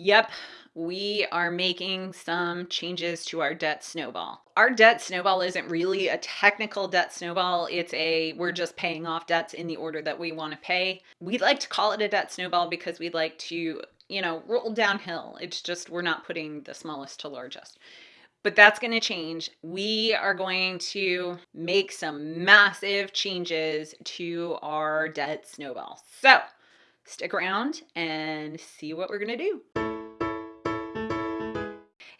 Yep, we are making some changes to our debt snowball. Our debt snowball isn't really a technical debt snowball. It's a, we're just paying off debts in the order that we want to pay. We like to call it a debt snowball because we like to, you know, roll downhill. It's just, we're not putting the smallest to largest. But that's going to change. We are going to make some massive changes to our debt snowball. So stick around and see what we're going to do.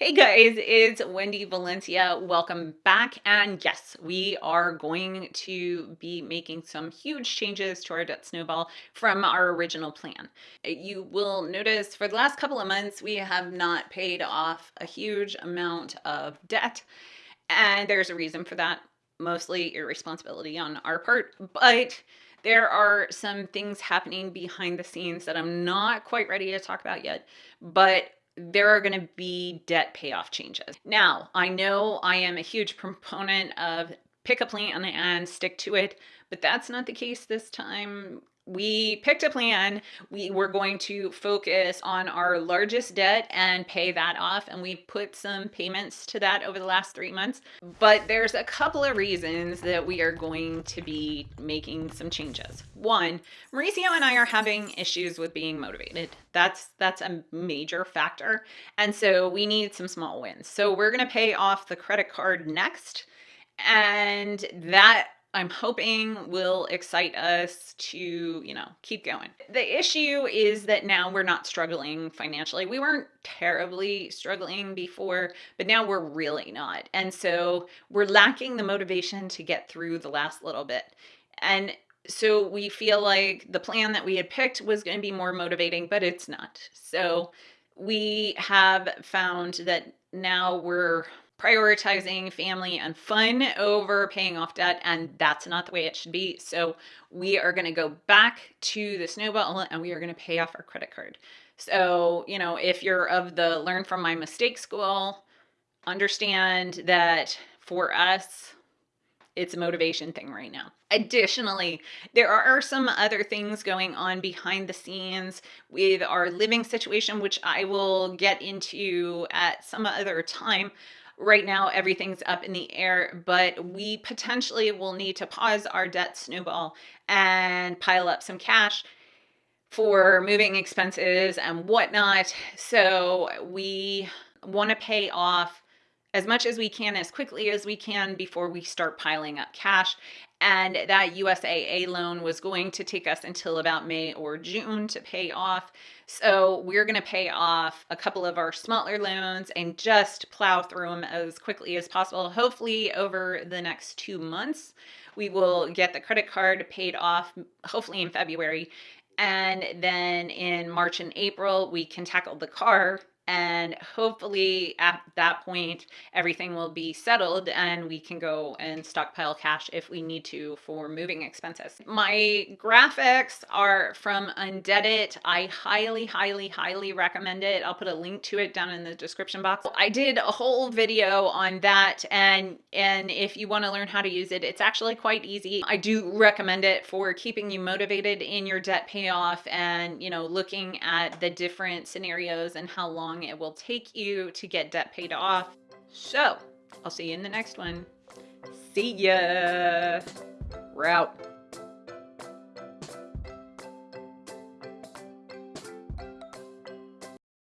Hey guys, it's Wendy Valencia. Welcome back. And yes, we are going to be making some huge changes to our debt snowball from our original plan. You will notice for the last couple of months, we have not paid off a huge amount of debt. And there's a reason for that, mostly irresponsibility on our part. But there are some things happening behind the scenes that I'm not quite ready to talk about yet, but there are going to be debt payoff changes. Now, I know I am a huge proponent of pick a plan and stick to it, but that's not the case this time we picked a plan. We were going to focus on our largest debt and pay that off. And we put some payments to that over the last three months. But there's a couple of reasons that we are going to be making some changes. One, Mauricio and I are having issues with being motivated. That's that's a major factor. And so we need some small wins. So we're going to pay off the credit card next. And that I'm hoping will excite us to, you know, keep going. The issue is that now we're not struggling financially. We weren't terribly struggling before, but now we're really not. And so we're lacking the motivation to get through the last little bit. And so we feel like the plan that we had picked was going to be more motivating, but it's not. So we have found that now we're prioritizing family and fun over paying off debt and that's not the way it should be so we are going to go back to the snowball and we are going to pay off our credit card so you know if you're of the learn from my mistake school understand that for us it's a motivation thing right now. Additionally, there are some other things going on behind the scenes with our living situation, which I will get into at some other time. Right now, everything's up in the air, but we potentially will need to pause our debt snowball and pile up some cash for moving expenses and whatnot. So we want to pay off as much as we can as quickly as we can before we start piling up cash and that USAA loan was going to take us until about May or June to pay off. So we're going to pay off a couple of our smaller loans and just plow through them as quickly as possible. Hopefully over the next two months, we will get the credit card paid off, hopefully in February. And then in March and April, we can tackle the car and hopefully at that point everything will be settled and we can go and stockpile cash if we need to for moving expenses. My graphics are from Undebt.it. I highly, highly, highly recommend it. I'll put a link to it down in the description box. I did a whole video on that and and if you want to learn how to use it, it's actually quite easy. I do recommend it for keeping you motivated in your debt payoff and you know looking at the different scenarios and how long long it will take you to get debt paid off. So I'll see you in the next one. See ya. We're out.